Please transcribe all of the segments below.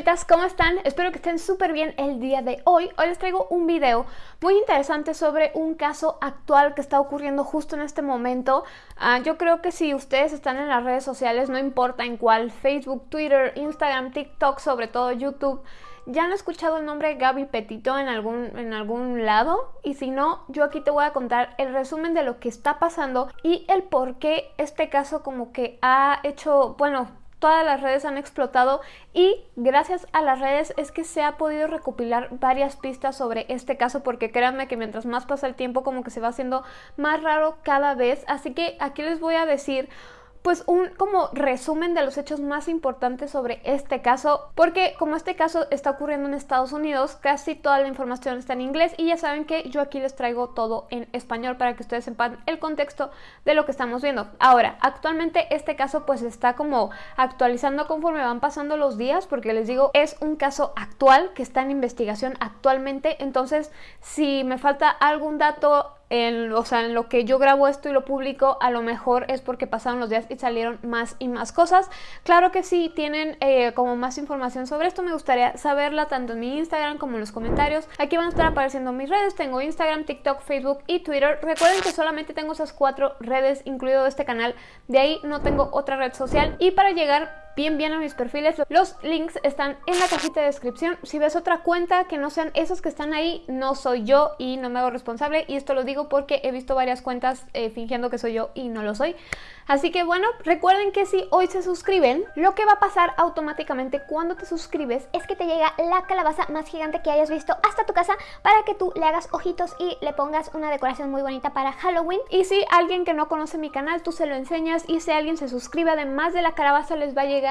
fantasmitas, ¿cómo están? Espero que estén súper bien el día de hoy. Hoy les traigo un video muy interesante sobre un caso actual que está ocurriendo justo en este momento. Ah, yo creo que si ustedes están en las redes sociales, no importa en cuál, Facebook, Twitter, Instagram, TikTok, sobre todo YouTube, ya han escuchado el nombre Gaby Petito en algún, en algún lado y si no, yo aquí te voy a contar el resumen de lo que está pasando y el por qué este caso como que ha hecho, bueno, todas las redes han explotado y gracias a las redes es que se ha podido recopilar varias pistas sobre este caso porque créanme que mientras más pasa el tiempo como que se va haciendo más raro cada vez. Así que aquí les voy a decir pues un como resumen de los hechos más importantes sobre este caso, porque como este caso está ocurriendo en Estados Unidos, casi toda la información está en inglés y ya saben que yo aquí les traigo todo en español para que ustedes sepan el contexto de lo que estamos viendo. Ahora, actualmente este caso pues está como actualizando conforme van pasando los días, porque les digo, es un caso actual que está en investigación actualmente, entonces si me falta algún dato en, o sea, en lo que yo grabo esto y lo publico, a lo mejor es porque pasaron los días y salieron más y más cosas. Claro que si tienen eh, como más información sobre esto, me gustaría saberla tanto en mi Instagram como en los comentarios. Aquí van a estar apareciendo mis redes, tengo Instagram, TikTok, Facebook y Twitter. Recuerden que solamente tengo esas cuatro redes, incluido este canal, de ahí no tengo otra red social. Y para llegar bien bien a mis perfiles. Los links están en la cajita de descripción. Si ves otra cuenta que no sean esos que están ahí, no soy yo y no me hago responsable. Y esto lo digo porque he visto varias cuentas eh, fingiendo que soy yo y no lo soy. Así que bueno, recuerden que si hoy se suscriben, lo que va a pasar automáticamente cuando te suscribes es que te llega la calabaza más gigante que hayas visto hasta tu casa para que tú le hagas ojitos y le pongas una decoración muy bonita para Halloween. Y si alguien que no conoce mi canal, tú se lo enseñas y si alguien se suscribe además de la calabaza les va a llegar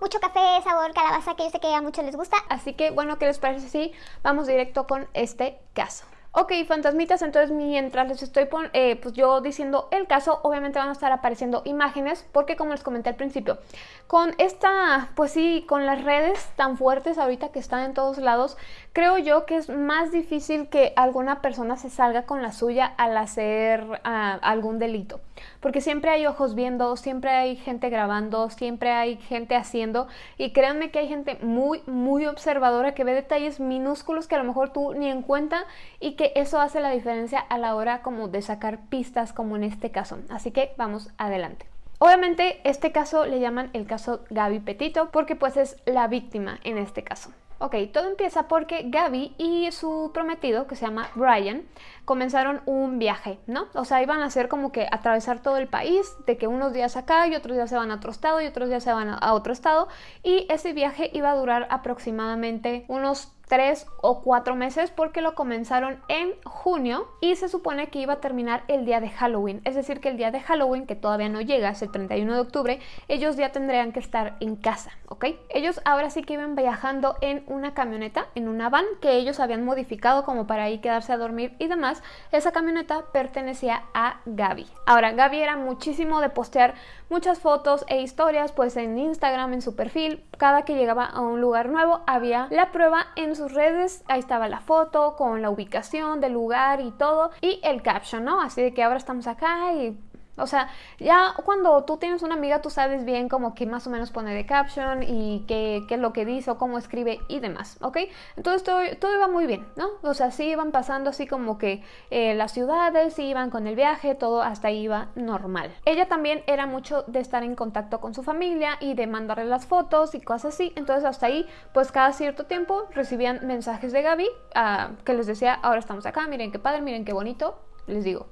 mucho café, sabor, calabaza que yo sé que a muchos les gusta. Así que bueno, ¿qué les parece si vamos directo con este caso? Ok, fantasmitas, entonces mientras les estoy eh, pues yo diciendo el caso, obviamente van a estar apareciendo imágenes, porque como les comenté al principio, con esta, pues sí, con las redes tan fuertes ahorita que están en todos lados, creo yo que es más difícil que alguna persona se salga con la suya al hacer ah, algún delito, porque siempre hay ojos viendo, siempre hay gente grabando, siempre hay gente haciendo, y créanme que hay gente muy, muy observadora que ve detalles minúsculos que a lo mejor tú ni en cuenta y que eso hace la diferencia a la hora como de sacar pistas como en este caso. Así que vamos adelante. Obviamente este caso le llaman el caso Gaby Petito porque pues es la víctima en este caso. Ok, todo empieza porque Gaby y su prometido, que se llama Brian, comenzaron un viaje, ¿no? O sea, iban a hacer como que atravesar todo el país, de que unos días acá y otros días se van a otro estado y otros días se van a otro estado. Y ese viaje iba a durar aproximadamente unos tres o cuatro meses porque lo comenzaron en junio y se supone que iba a terminar el día de Halloween. Es decir, que el día de Halloween, que todavía no llega, es el 31 de octubre, ellos ya tendrían que estar en casa, ¿ok? Ellos ahora sí que iban viajando en una camioneta, en una van que ellos habían modificado como para ahí quedarse a dormir y demás. Esa camioneta pertenecía a Gaby. Ahora, Gaby era muchísimo de postear muchas fotos e historias pues en Instagram, en su perfil. Cada que llegaba a un lugar nuevo había la prueba en sus redes, ahí estaba la foto con la ubicación del lugar y todo y el caption, ¿no? Así de que ahora estamos acá y o sea, ya cuando tú tienes una amiga, tú sabes bien como que más o menos pone de caption y qué, es lo que dice o cómo escribe y demás, ¿ok? Entonces todo, todo iba muy bien, ¿no? O sea, sí iban pasando así como que eh, las ciudades, sí iban con el viaje, todo hasta ahí iba normal. Ella también era mucho de estar en contacto con su familia y de mandarle las fotos y cosas así. Entonces hasta ahí, pues cada cierto tiempo recibían mensajes de Gaby ah, que les decía, ahora estamos acá, miren qué padre, miren qué bonito. Les digo,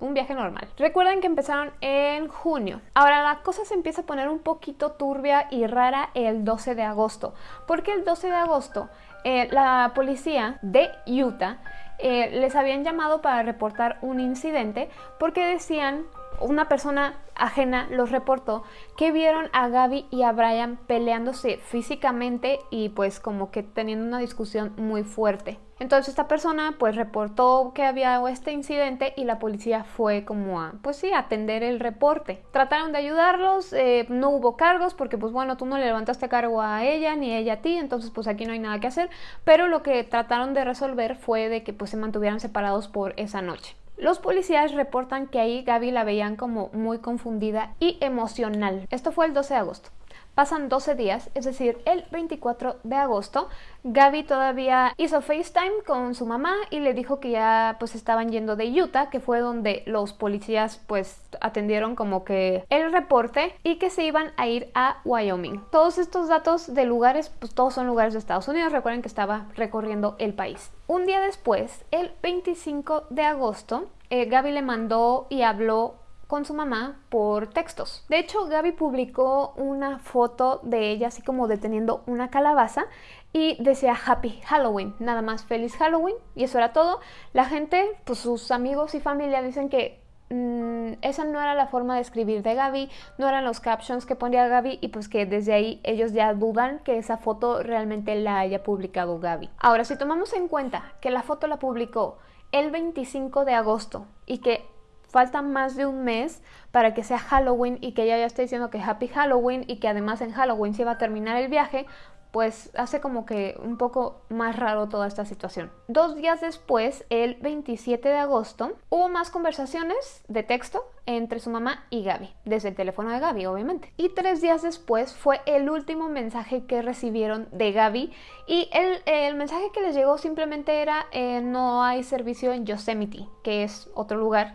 un viaje normal. Recuerden que empezaron en junio. Ahora la cosa se empieza a poner un poquito turbia y rara el 12 de agosto. Porque el 12 de agosto eh, la policía de Utah eh, les habían llamado para reportar un incidente porque decían una persona ajena los reportó que vieron a Gaby y a Brian peleándose físicamente y pues como que teniendo una discusión muy fuerte. Entonces esta persona pues reportó que había este incidente y la policía fue como a, pues sí, atender el reporte. Trataron de ayudarlos, eh, no hubo cargos porque pues bueno, tú no le levantaste cargo a ella ni ella a ti, entonces pues aquí no hay nada que hacer, pero lo que trataron de resolver fue de que pues se mantuvieran separados por esa noche. Los policías reportan que ahí Gaby la veían como muy confundida y emocional. Esto fue el 12 de agosto. Pasan 12 días, es decir, el 24 de agosto, Gaby todavía hizo FaceTime con su mamá y le dijo que ya pues estaban yendo de Utah, que fue donde los policías pues atendieron como que el reporte y que se iban a ir a Wyoming. Todos estos datos de lugares, pues todos son lugares de Estados Unidos, recuerden que estaba recorriendo el país. Un día después, el 25 de agosto, eh, Gaby le mandó y habló con su mamá por textos. De hecho, Gaby publicó una foto de ella así como deteniendo una calabaza y decía Happy Halloween, nada más feliz Halloween y eso era todo. La gente, pues sus amigos y familia dicen que mm, esa no era la forma de escribir de Gaby, no eran los captions que ponía Gaby y pues que desde ahí ellos ya dudan que esa foto realmente la haya publicado Gaby. Ahora, si tomamos en cuenta que la foto la publicó el 25 de agosto y que falta más de un mes para que sea Halloween y que ella ya esté diciendo que Happy Halloween y que además en Halloween se va a terminar el viaje, pues hace como que un poco más raro toda esta situación. Dos días después, el 27 de agosto, hubo más conversaciones de texto entre su mamá y Gaby, desde el teléfono de Gaby, obviamente. Y tres días después fue el último mensaje que recibieron de Gaby y el, mensaje que les llegó simplemente era eh, no hay servicio en Yosemite, que es otro lugar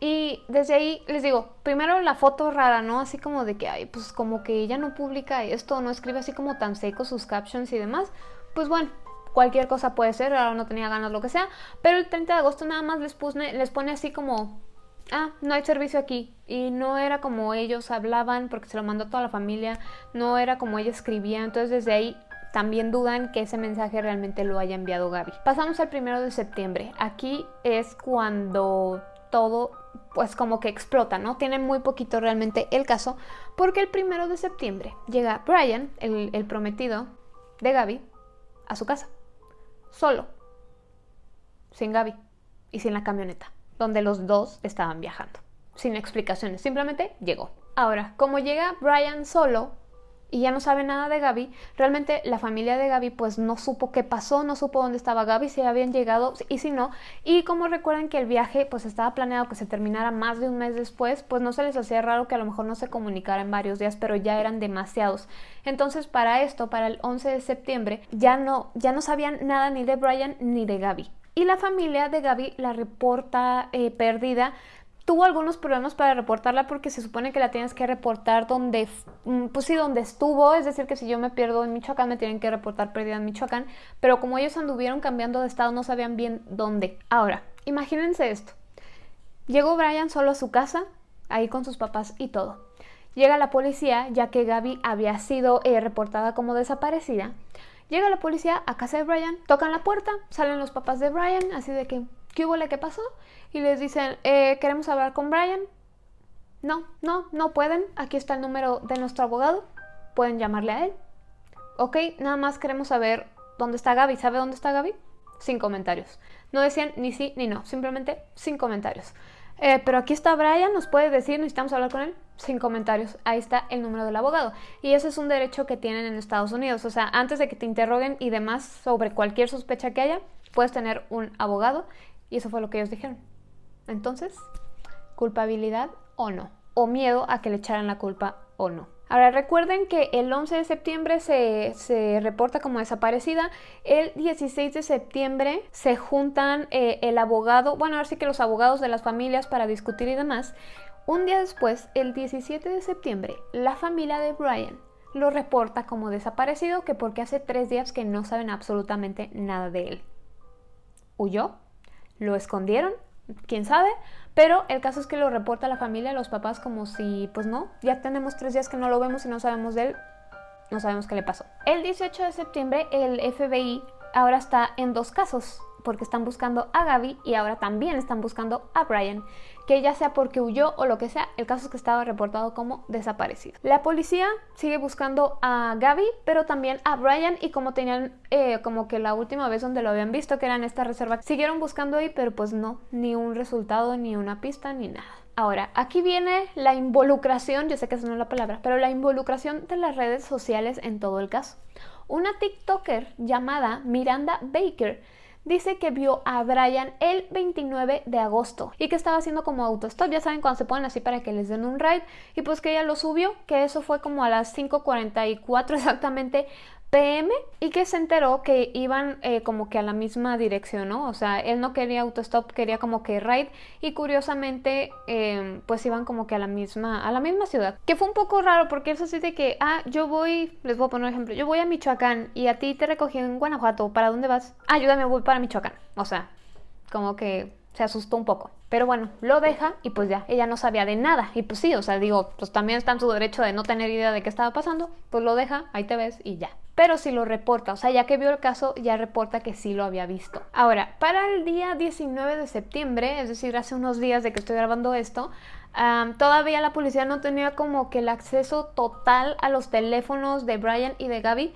y desde ahí les digo, primero la foto rara, ¿no? Así como de que, ay, pues como que ella no publica esto, no escribe así como tan seco sus captions y demás. Pues bueno, cualquier cosa puede ser, ahora no tenía ganas, lo que sea. Pero el 30 de agosto nada más les, pone, les pone así como, ah, no hay servicio aquí. Y no era como ellos hablaban, porque se lo mandó toda la familia, no era como ella escribía. Entonces desde ahí también dudan que ese mensaje realmente lo haya enviado Gaby. Pasamos al primero de septiembre. Aquí es cuando todo pues como que explota, ¿no? Tiene muy poquito realmente el caso, porque el primero de septiembre llega Brian, el, el prometido de Gaby, a su casa, solo, sin Gaby y sin la camioneta, donde los dos estaban viajando, sin explicaciones, simplemente llegó. Ahora, como llega Brian solo, y ya no sabe nada de Gaby. Realmente la familia de Gaby pues no supo qué pasó, no supo dónde estaba Gaby, si habían llegado y si no. Y como recuerdan que el viaje pues estaba planeado que se terminara más de un mes después, pues no se les hacía raro que a lo mejor no se comunicara en varios días, pero ya eran demasiados. Entonces para esto, para el 11 de septiembre, ya no, ya no sabían nada ni de Brian ni de Gaby. Y la familia de Gaby la reporta eh, perdida tuvo algunos problemas para reportarla porque se supone que la tienes que reportar donde, mm, pues sí, donde estuvo, es decir, que si yo me pierdo en Michoacán me tienen que reportar perdida en Michoacán, pero como ellos anduvieron cambiando de estado no sabían bien dónde. Ahora, imagínense esto. Llegó Brian solo a su casa, ahí con sus papás y todo. Llega la policía, ya que Gaby había sido eh, reportada como desaparecida. Llega la policía a casa de Brian, tocan la puerta, salen los papás de Brian, así de que, ¿qué hubo? ¿Qué pasó? y les dicen, eh, queremos hablar con Brian. No, no, no pueden. Aquí está el número de nuestro abogado. Pueden llamarle a él. Ok, nada más queremos saber dónde está Gaby. ¿Sabe dónde está Gaby? Sin comentarios. No decían ni sí ni no, simplemente sin comentarios. Eh, pero aquí está Brian, nos puede decir, necesitamos hablar con él, sin comentarios. Ahí está el número del abogado. Y ese es un derecho que tienen en Estados Unidos. O sea, antes de que te interroguen y demás sobre cualquier sospecha que haya, puedes tener un abogado. Y eso fue lo que ellos dijeron. Entonces, culpabilidad o no, o miedo a que le echaran la culpa o no. Ahora recuerden que el 11 de septiembre se, reporta como desaparecida, el 16 de septiembre se juntan eh, el abogado, bueno, ahora sí que los abogados de las familias para discutir y demás. Un día después, el 17 de septiembre, la familia de Brian lo reporta como desaparecido que porque hace tres días que no saben absolutamente nada de él. ¿Huyó? ¿Lo escondieron? quién sabe, pero el caso es que lo reporta la familia, los papás, como si, pues no, ya tenemos tres días que no lo vemos y no sabemos de él, no sabemos qué le pasó. El 18 de septiembre el FBI ahora está en dos casos porque están buscando a Gaby y ahora también están buscando a Brian, que ya sea porque huyó o lo que sea, el caso es que estaba reportado como desaparecido. La policía sigue buscando a Gaby, pero también a Brian y como tenían eh, como que la última vez donde lo habían visto, que era en esta reserva, siguieron buscando ahí, pero pues no, ni un resultado, ni una pista, ni nada. Ahora, aquí viene la involucración, yo sé que esa no es la palabra, pero la involucración de las redes sociales en todo el caso. Una TikToker llamada Miranda Baker dice que vio a Brian el 29 de agosto y que estaba haciendo como autostop, ya saben cuando se ponen así para que les den un ride y pues que ella lo subió, que eso fue como a las 5.44 exactamente PM y que se enteró que iban eh, como que a la misma dirección, ¿no? O sea, él no quería autostop, quería como que ride y curiosamente em, pues iban como que a la misma a la misma ciudad. Que fue un poco raro porque eso sí de que, ah, yo voy, les voy a poner un ejemplo, yo voy a Michoacán y a ti te recogí en Guanajuato, ¿para dónde vas? Ayúdame, voy para Michoacán. O sea, como que se asustó un poco. Pero bueno, lo deja y pues ya, ella no sabía de nada. Y pues sí, o sea, digo, pues también está en su derecho de no tener idea de qué estaba pasando, pues lo deja, ahí te ves y ya pero sí lo reporta, o sea, ya que vio el caso, ya reporta que sí lo había visto. Ahora, para el día 19 de septiembre, es decir, hace unos días de que estoy grabando esto, todavía la policía no tenía como que el acceso total a los teléfonos de Brian y de Gaby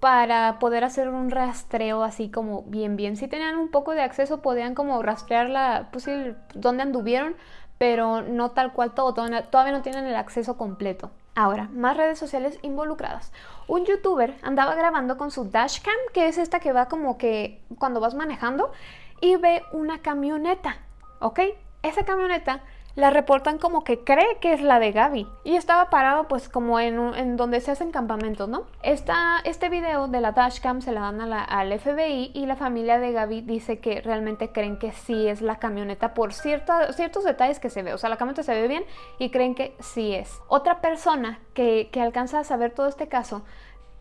para poder hacer un rastreo así como bien bien. Si tenían un poco de acceso podían como rastrear la, pues dónde anduvieron, pero no tal cual todo, todavía no tienen el acceso completo. Ahora, más redes sociales involucradas. Un youtuber andaba grabando con su dashcam, que es esta que va como que cuando vas manejando, y ve una camioneta, ¿ok? Esa camioneta la reportan como que cree que es la de Gaby. Y estaba parado pues como en, donde se hacen campamentos, ¿no? Este video de la dashcam se la dan a la, al FBI y la familia de Gaby dice que realmente creen que sí es la camioneta por ciertos detalles que se ve. O sea, la camioneta se ve bien y creen que sí es. Otra persona que, que alcanza a saber todo este caso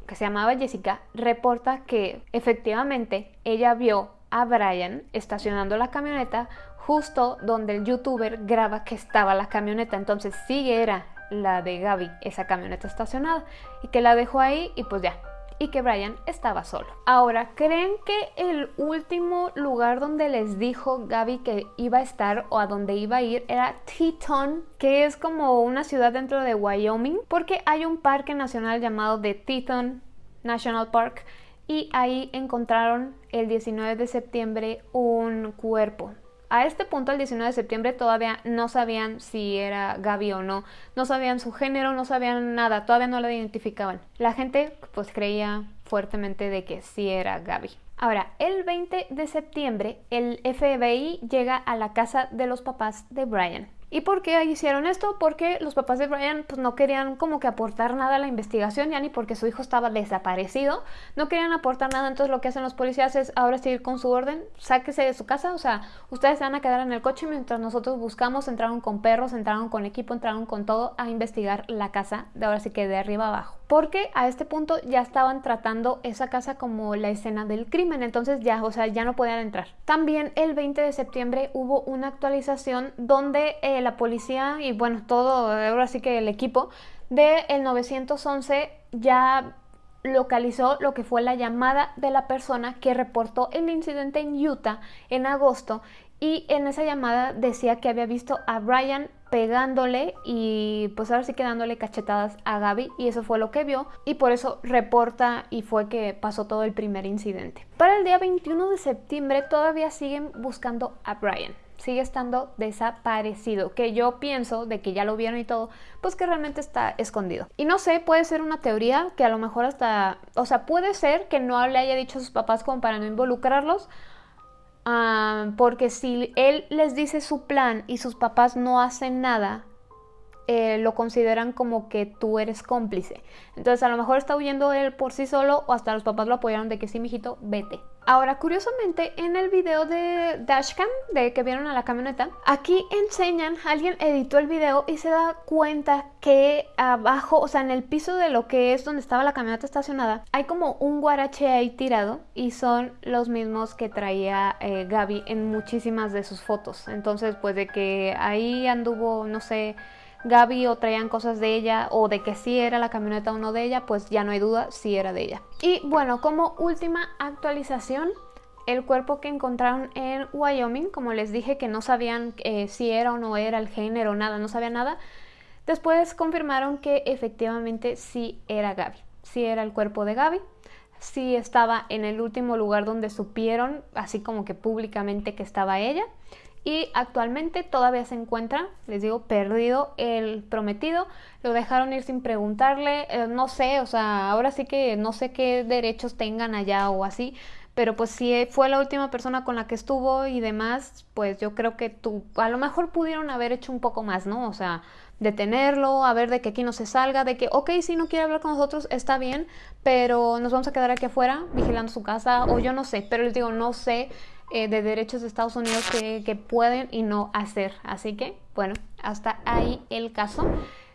que se llamaba Jessica, reporta que efectivamente ella vio a Brian estacionando la camioneta justo donde el youtuber graba que estaba la camioneta. Entonces sí era la de Gaby, esa camioneta estacionada, y que la dejó ahí y pues ya, y que Brian estaba solo. Ahora, ¿creen que el último lugar donde les dijo Gaby que iba a estar o a donde iba a ir era Teton, que es como una ciudad dentro de Wyoming? Porque hay un parque nacional llamado The Teton National Park y ahí encontraron el 19 de septiembre un cuerpo a este punto, el 19 de septiembre, todavía no sabían si era Gaby o no. No sabían su género, no sabían nada, todavía no la identificaban. La gente pues creía fuertemente de que sí era Gaby. Ahora, el 20 de septiembre, el FBI llega a la casa de los papás de Brian. ¿Y por qué hicieron esto? Porque los papás de Brian pues, no querían como que aportar nada a la investigación, ya ni porque su hijo estaba desaparecido, no querían aportar nada, entonces lo que hacen los policías es ahora seguir con su orden, sáquese de su casa, o sea, ustedes se van a quedar en el coche mientras nosotros buscamos, entraron con perros, entraron con equipo, entraron con todo a investigar la casa, de ahora sí que de arriba abajo. Porque a este punto ya estaban tratando esa casa como la escena del crimen, entonces ya, o sea, ya no podían entrar. También el 20 de septiembre hubo una actualización donde el la policía y bueno, todo, ahora sí que el equipo del el 911 ya localizó lo que fue la llamada de la persona que reportó el incidente en Utah en agosto y en esa llamada decía que había visto a Brian pegándole y pues ahora sí que dándole cachetadas a Gaby y eso fue lo que vio y por eso reporta y fue que pasó todo el primer incidente. Para el día 21 de septiembre todavía siguen buscando a Brian sigue estando desaparecido, que yo pienso de que ya lo vieron y todo, pues que realmente está escondido. Y no sé, puede ser una teoría que a lo mejor hasta, o sea, puede ser que no le haya dicho a sus papás como para no involucrarlos, ah, porque si él les dice su plan y sus papás no hacen nada, eh, lo consideran como que tú eres cómplice. Entonces a lo mejor está huyendo él por sí solo o hasta los papás lo apoyaron de que sí, mijito, vete. Ahora, curiosamente, en el video de Dashcam, de que vieron a la camioneta, aquí enseñan, alguien editó el video y se da cuenta que abajo, o sea, en el piso de lo que es donde estaba la camioneta estacionada, hay como un guarache ahí tirado y son los mismos que traía eh, Gaby en muchísimas de sus fotos. Entonces, pues de que ahí anduvo, no sé, Gaby o traían cosas de ella o de que sí era la camioneta o no de ella, pues ya no hay duda, sí era de ella. Y bueno, como última actualización, el cuerpo que encontraron en Wyoming, como les dije que no sabían eh, si era o no era el género, nada, no sabía nada, después confirmaron que efectivamente sí era Gaby, sí era el cuerpo de Gaby, sí estaba en el último lugar donde supieron, así como que públicamente que estaba ella y actualmente todavía se encuentra, les digo, perdido el prometido, lo dejaron ir sin preguntarle, eh, no sé, o sea, ahora sí que no sé qué derechos tengan allá o así, pero pues si fue la última persona con la que estuvo y demás, pues yo creo que tú, a lo mejor pudieron haber hecho un poco más, ¿no? O sea, detenerlo, a ver de que aquí no se salga, de que, ok, si no quiere hablar con nosotros, está bien, pero nos vamos a quedar aquí afuera vigilando su casa, o yo no sé, pero les digo, no sé eh, de derechos de Estados Unidos que, pueden y no hacer. Así que, bueno, hasta ahí el caso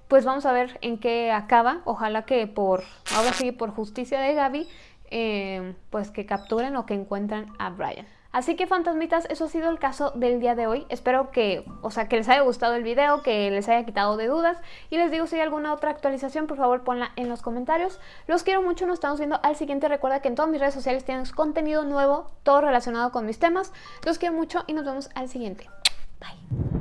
pues vamos a ver en qué acaba. Ojalá que por, ahora sí, por justicia de Gaby, eh, pues que capturen o que encuentren a Brian. Así que fantasmitas, eso ha sido el caso del día de hoy. Espero que, o sea, que les haya gustado el video, que les haya quitado de dudas. Y les digo, si hay alguna otra actualización, por favor ponla en los comentarios. Los quiero mucho, nos estamos viendo al siguiente. Recuerda que en todas mis redes sociales tienes contenido nuevo, todo relacionado con mis temas. Los quiero mucho y nos vemos al siguiente. Bye.